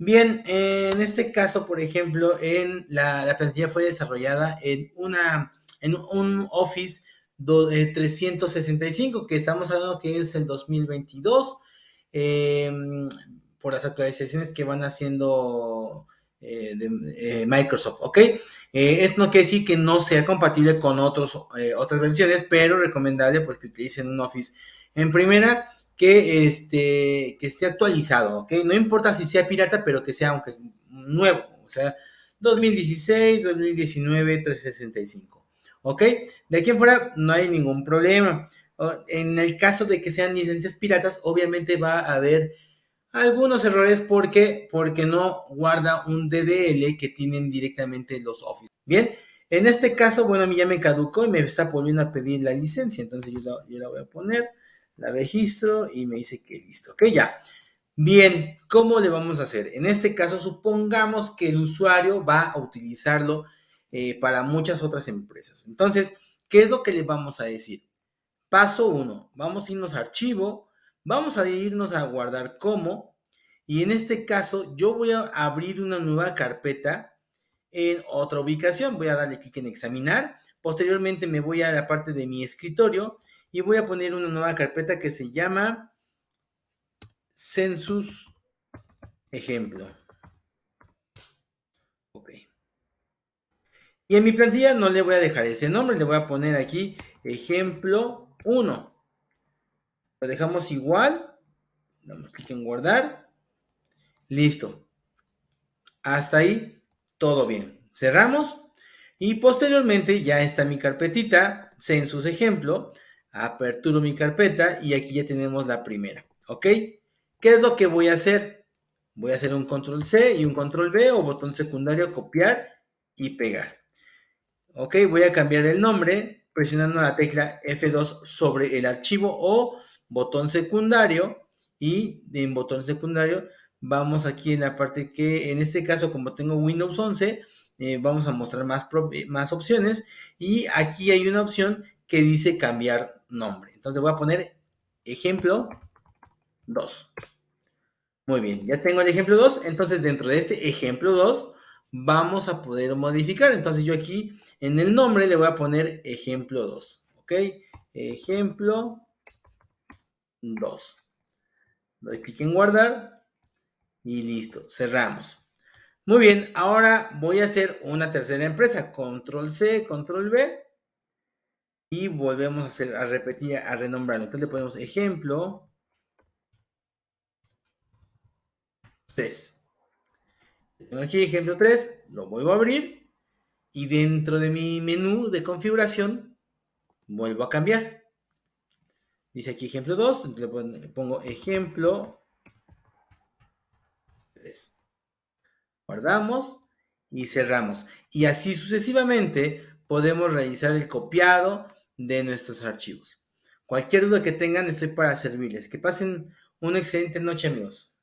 Bien, en este caso, por ejemplo, en la, la plantilla fue desarrollada en una en un Office 365 que estamos hablando que es el 2022 eh, por las actualizaciones que van haciendo eh, eh, Microsoft, ¿ok? Eh, esto no quiere decir que no sea compatible con otros, eh, otras versiones, pero recomendable pues que utilicen un Office en primera que, este, que esté actualizado, ¿ok? No importa si sea pirata, pero que sea aunque nuevo, o sea, 2016, 2019, 365, ¿ok? De aquí en fuera no hay ningún problema. En el caso de que sean licencias piratas, obviamente va a haber algunos errores porque, porque no guarda un DDL que tienen directamente los Office. Bien, en este caso, bueno, a mí ya me caducó y me está volviendo a pedir la licencia, entonces yo la voy a poner la registro y me dice que listo. Ok, ya. Bien, ¿cómo le vamos a hacer? En este caso, supongamos que el usuario va a utilizarlo eh, para muchas otras empresas. Entonces, ¿qué es lo que le vamos a decir? Paso 1, vamos a irnos a archivo, vamos a irnos a guardar como, y en este caso yo voy a abrir una nueva carpeta en otra ubicación. Voy a darle clic en examinar, posteriormente me voy a la parte de mi escritorio y voy a poner una nueva carpeta que se llama Census Ejemplo. Ok. Y en mi plantilla no le voy a dejar ese nombre, le voy a poner aquí Ejemplo 1. Lo dejamos igual. Damos clic en guardar. Listo. Hasta ahí, todo bien. Cerramos. Y posteriormente ya está mi carpetita, Census Ejemplo aperturo mi carpeta y aquí ya tenemos la primera, ¿ok? ¿Qué es lo que voy a hacer? Voy a hacer un control C y un control V o botón secundario, copiar y pegar. Ok, voy a cambiar el nombre presionando la tecla F2 sobre el archivo o botón secundario y en botón secundario vamos aquí en la parte que en este caso como tengo Windows 11 eh, vamos a mostrar más, más opciones y aquí hay una opción que dice cambiar nombre. Entonces voy a poner ejemplo 2. Muy bien, ya tengo el ejemplo 2. Entonces dentro de este ejemplo 2 vamos a poder modificar. Entonces yo aquí en el nombre le voy a poner ejemplo 2. ¿Ok? Ejemplo 2. Doy clic en guardar y listo, cerramos. Muy bien, ahora voy a hacer una tercera empresa. Control C, Control V y volvemos a hacer, a repetir, a renombrarlo. Entonces le ponemos ejemplo 3. Tengo aquí ejemplo 3, lo vuelvo a abrir y dentro de mi menú de configuración vuelvo a cambiar. Dice aquí ejemplo 2, entonces le pongo ejemplo 3. Guardamos y cerramos. Y así sucesivamente podemos realizar el copiado, de nuestros archivos. Cualquier duda que tengan, estoy para servirles. Que pasen una excelente noche, amigos.